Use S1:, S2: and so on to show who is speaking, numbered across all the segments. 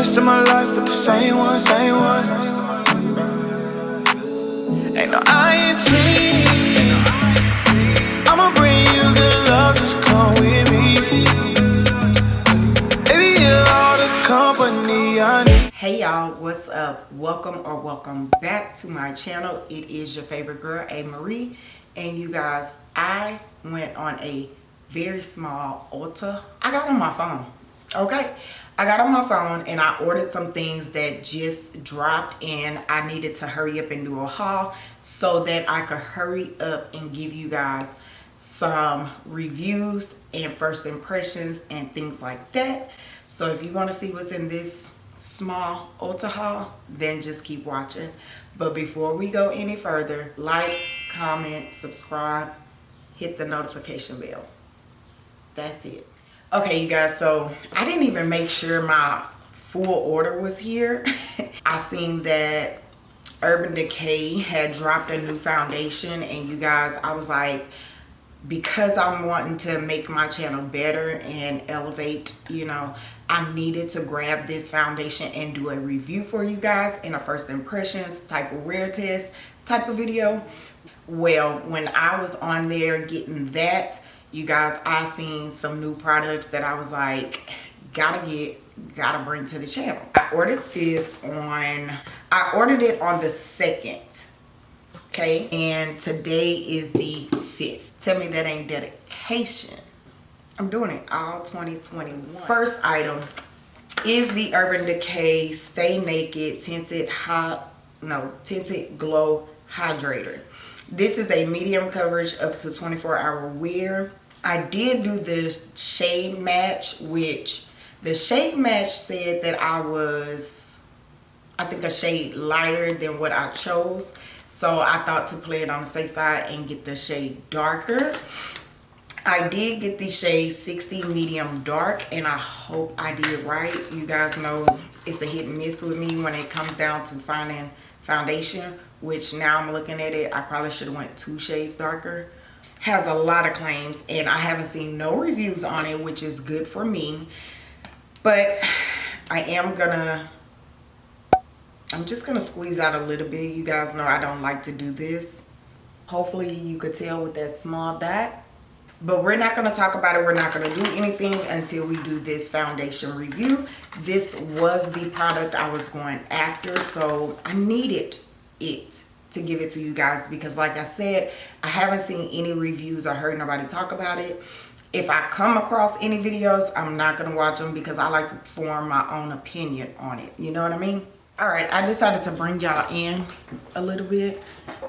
S1: rest of my life with the same one, same one. Ain't no. I'ma bring you good love, just come with me. Baby, you're all the company I need.
S2: hey y'all what's up welcome or welcome back to my channel it is your favorite girl a marie and you guys i went on a very small ulta i got on my phone okay i got on my phone and i ordered some things that just dropped and i needed to hurry up and do a haul so that i could hurry up and give you guys some reviews and first impressions and things like that so if you want to see what's in this small Ulta haul, then just keep watching. But before we go any further, like, comment, subscribe, hit the notification bell. That's it. Okay, you guys, so I didn't even make sure my full order was here. I seen that Urban Decay had dropped a new foundation and you guys, I was like, because I'm wanting to make my channel better and elevate, you know, I needed to grab this foundation and do a review for you guys in a first impressions type of wear test type of video. Well, when I was on there getting that, you guys, I seen some new products that I was like, gotta get, gotta bring to the channel. I ordered this on, I ordered it on the 2nd, okay? And today is the 5th. Tell me that ain't dedication. I'm doing it all 2021. First item is the Urban Decay Stay Naked Tinted Hot, no, Tinted Glow Hydrator. This is a medium coverage up to 24 hour wear. I did do this shade match, which the shade match said that I was, I think a shade lighter than what I chose. So I thought to play it on the safe side and get the shade darker. I did get the shade 60 medium dark and I hope I did right. You guys know it's a hit and miss with me when it comes down to finding foundation, which now I'm looking at it, I probably should have went two shades darker. Has a lot of claims and I haven't seen no reviews on it, which is good for me. But I am gonna I'm just to squeeze out a little bit. You guys know I don't like to do this. Hopefully you could tell with that small dot. But we're not going to talk about it. We're not going to do anything until we do this foundation review. This was the product I was going after. So I needed it to give it to you guys. Because like I said, I haven't seen any reviews or heard nobody talk about it. If I come across any videos, I'm not going to watch them because I like to form my own opinion on it. You know what I mean? all right i decided to bring y'all in a little bit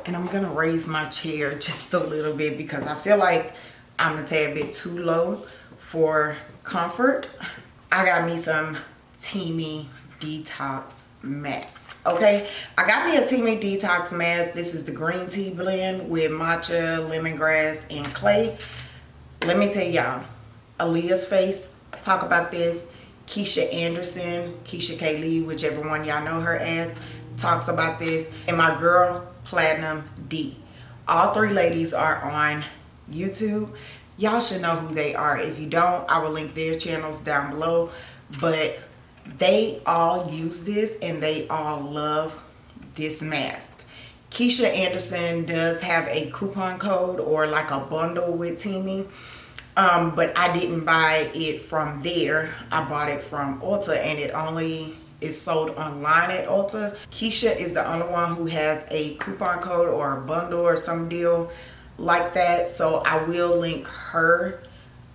S2: and i'm gonna raise my chair just a little bit because i feel like i'm a tad bit too low for comfort i got me some teami detox mask okay i got me a teami detox mask this is the green tea blend with matcha lemongrass and clay let me tell y'all aaliyah's face talk about this Keisha Anderson, Keisha K. Lee, whichever one y'all know her as, talks about this. And my girl, Platinum D. All three ladies are on YouTube. Y'all should know who they are. If you don't, I will link their channels down below. But they all use this and they all love this mask. Keisha Anderson does have a coupon code or like a bundle with Teami um, but I didn't buy it from there. I bought it from Ulta and it only is sold online at Ulta. Keisha is the only one who has a coupon code or a bundle or some deal like that. So I will link her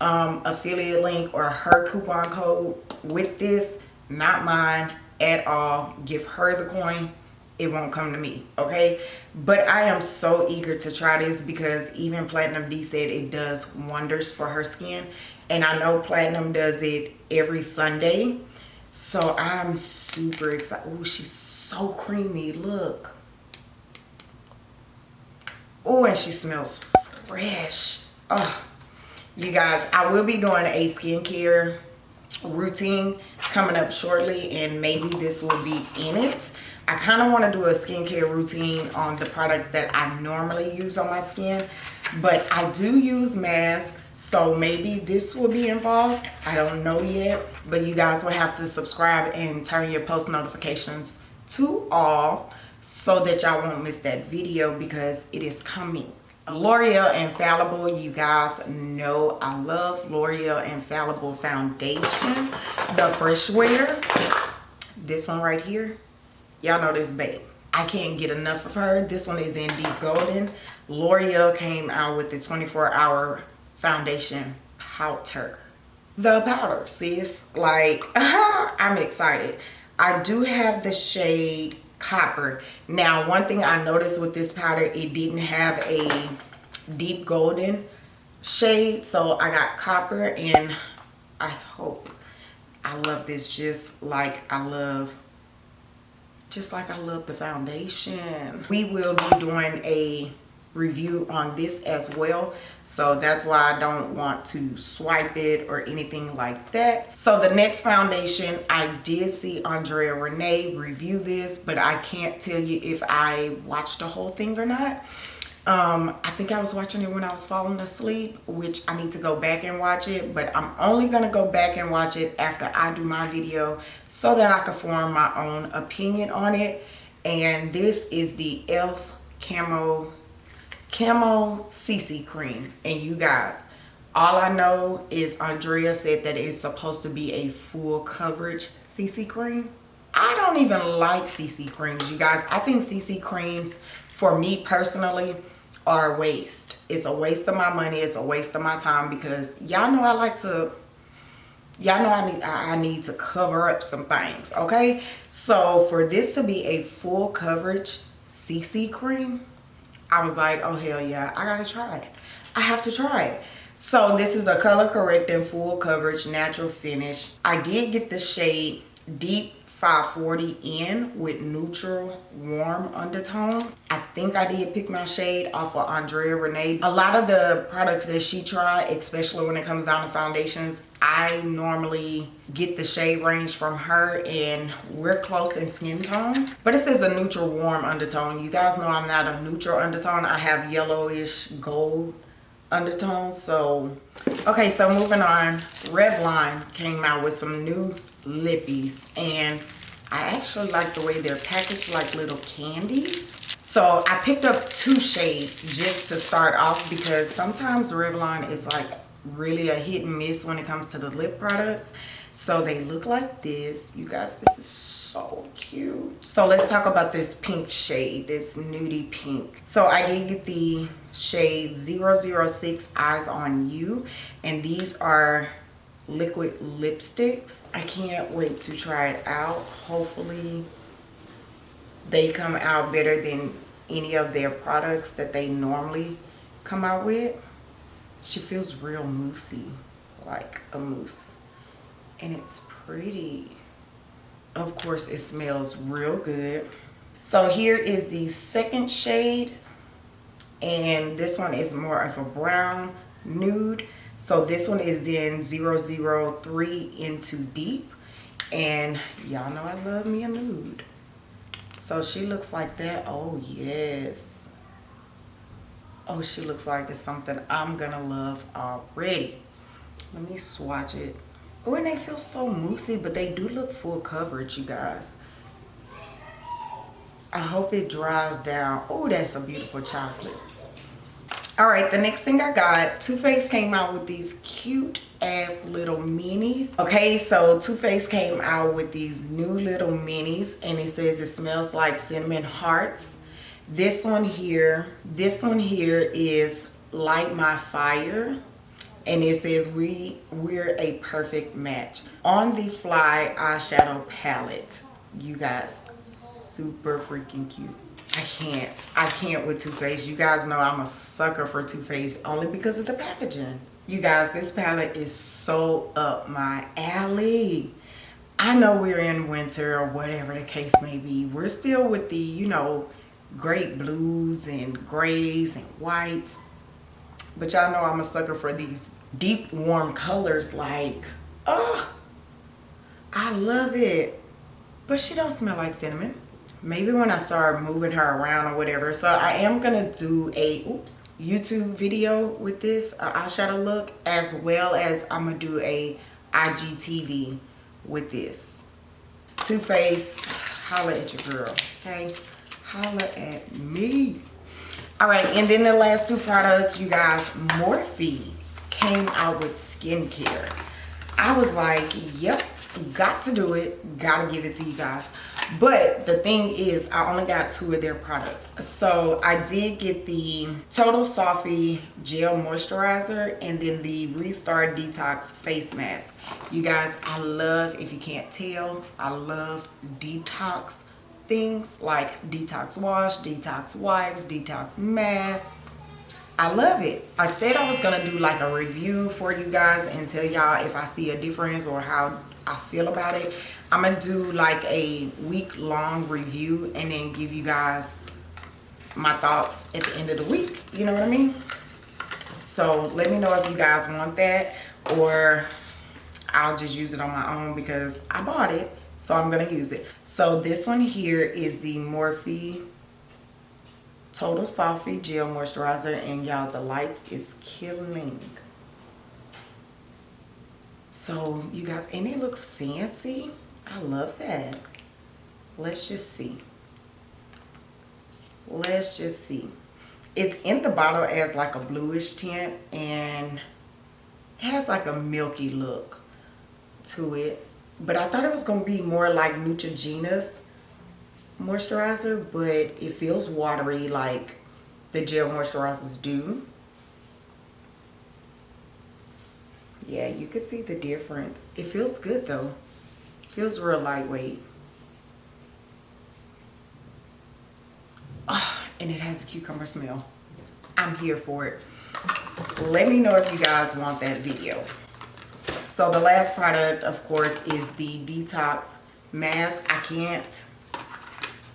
S2: um, affiliate link or her coupon code with this, not mine at all. Give her the coin. It won't come to me okay? But i am so eager to try this because even platinum d said it does wonders for her skin. And i know platinum does it every sunday. So i'm super excited oh she's so creamy look. Oh and she smells fresh. Oh you guys i will be doing a skincare routine coming up shortly and maybe this will be in it I kind of want to do a skincare routine on the products that I normally use on my skin. But I do use masks, so maybe this will be involved. I don't know yet. But you guys will have to subscribe and turn your post notifications to all so that y'all won't miss that video because it is coming. L'Oreal Infallible, you guys know I love L'Oreal Infallible Foundation. The Fresh Wear, this one right here, y'all know this babe. I can't get enough of her. This one is in deep golden. L'Oreal came out with the 24 hour foundation powder. The powder, sis. Like, I'm excited. I do have the shade copper. Now, one thing I noticed with this powder, it didn't have a deep golden shade. So I got copper and I hope I love this just like I love just like I love the foundation. We will be doing a review on this as well. So that's why I don't want to swipe it or anything like that. So the next foundation I did see Andrea Renee review this but I can't tell you if I watched the whole thing or not. Um, I think I was watching it when I was falling asleep which I need to go back and watch it but I'm only gonna go back and watch it after I do my video so that I can form my own opinion on it. And this is the e.l.f. Camo Camo CC cream. And you guys, all I know is Andrea said that it's supposed to be a full coverage CC cream. I don't even like CC creams, you guys. I think CC creams, for me personally, are a waste. It's a waste of my money. It's a waste of my time because y'all know I like to y'all know I need I need to cover up some things okay so for this to be a full coverage CC cream I was like, oh hell yeah, I gotta try it. I have to try it. So this is a color correcting full coverage natural finish. I did get the shade Deep 540 in with neutral warm undertones. I think I did pick my shade off of Andrea Renee. A lot of the products that she tried, especially when it comes down to foundations, I normally get the shade range from her and we're close in skin tone. But it says a neutral warm undertone. You guys know I'm not a neutral undertone. I have yellowish gold undertones. So, okay, so moving on. Revlon came out with some new lippies. And I actually like the way they're packaged like little candies. So I picked up two shades just to start off because sometimes Revlon is like really a hit and miss when it comes to the lip products. So they look like this. You guys this is so cute. So let's talk about this pink shade this nudie pink. So i did get the shade 006 eyes on you and these are liquid lipsticks i can't wait to try it out hopefully they come out better than any of their products that they normally come out with she feels real moosey, like a mousse. And it's pretty. Of course, it smells real good. So here is the second shade. And this one is more of a brown nude. So this one is in 003 into deep. And y'all know I love me a nude. So she looks like that. Oh, yes oh she looks like it's something i'm gonna love already let me swatch it oh and they feel so moussey but they do look full coverage you guys i hope it dries down oh that's a beautiful chocolate all right the next thing i got Too Faced came out with these cute ass little minis. Okay so Too Faced came out with these new little minis and it says it smells like cinnamon hearts. This one here this one here is light my fire and it says we we're a perfect match. On the fly eyeshadow palette you guys super freaking cute i can't i can't with Too Faced you guys know i'm a sucker for Too Faced only because of the packaging. You guys this palette is so up my alley. I know we're in winter or whatever the case may be. We're still with the you know great blues and grays and whites. But y'all know i'm a sucker for these deep warm colors like oh i love it. But she don't smell like cinnamon maybe when I start moving her around or whatever. So I am gonna do a oops YouTube video with this eyeshadow look as well as I'm gonna do a IGTV with this. Too Faced, holla at your girl, okay? Holla at me. All right, and then the last two products, you guys, Morphe came out with skincare. I was like, yep, got to do it, gotta give it to you guys. But the thing is i only got two of their products. So i did get the total softy gel moisturizer and then the restart detox face mask. You guys i love if you can't tell i love detox things like detox wash detox wipes detox mask. I love it. I said I was going to do like a review for you guys and tell y'all if I see a difference or how I feel about it. I'm going to do like a week long review and then give you guys my thoughts at the end of the week. You know what I mean? So let me know if you guys want that or I'll just use it on my own because I bought it. So I'm going to use it. So this one here is the Morphe Total Softy Gel Moisturizer. And y'all, the lights is killing. So you guys, and it looks fancy. I love that. Let's just see. Let's just see. It's in the bottle as like a bluish tint and it has like a milky look to it. But I thought it was going to be more like Neutrogena's moisturizer, but it feels watery like the gel moisturizers do. Yeah, you can see the difference. It feels good though. Feels real lightweight. Oh, and it has a cucumber smell. I'm here for it. Let me know if you guys want that video. So the last product, of course, is the Detox Mask. I can't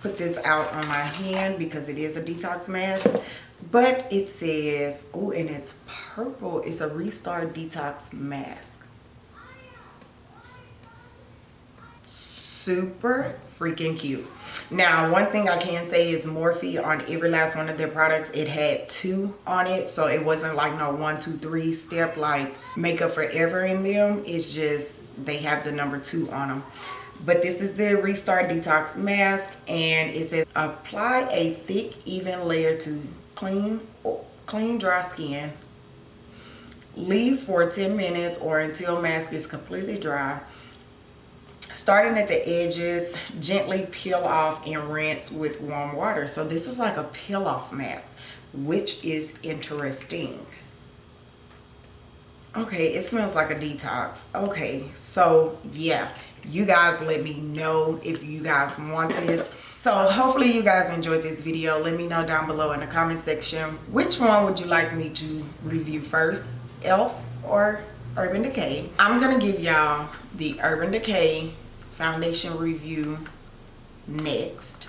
S2: put this out on my hand because it is a detox mask but it says oh and it's purple. It's a restart detox mask. Super freaking cute. Now one thing i can say is morphe on every last one of their products it had two on it. So it wasn't like no one two three step like makeup forever in them. It's just they have the number two on them but this is the restart detox mask and it says apply a thick even layer to clean clean dry skin leave for 10 minutes or until mask is completely dry. Starting at the edges gently peel off and rinse with warm water. So this is like a peel off mask which is interesting. Okay it smells like a detox. Okay so yeah you guys let me know if you guys want this so hopefully you guys enjoyed this video. Let me know down below in the comment section which one would you like me to review first elf or urban decay? I'm gonna give y'all the urban decay foundation review next.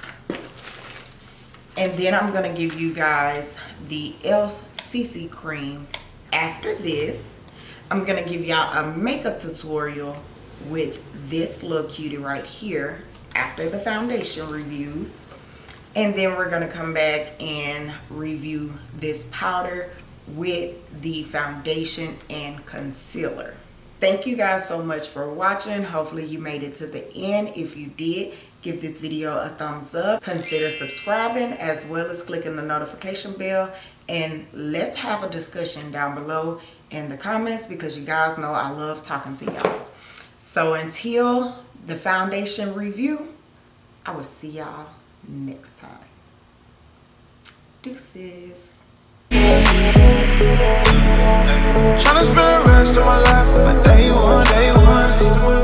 S2: And then i'm gonna give you guys the elf cc cream after this. I'm gonna give y'all a makeup tutorial with this little cutie right here after the foundation reviews. And then we're going to come back and review this powder with the foundation and concealer. Thank you guys so much for watching. Hopefully you made it to the end. If you did give this video a thumbs up. Consider subscribing as well as clicking the notification bell. And let's have a discussion down below in the comments because you guys know I love talking to y'all. So until the foundation review, I will see y'all next time. Deuces. Trying to spend the rest of my life with day one, day one.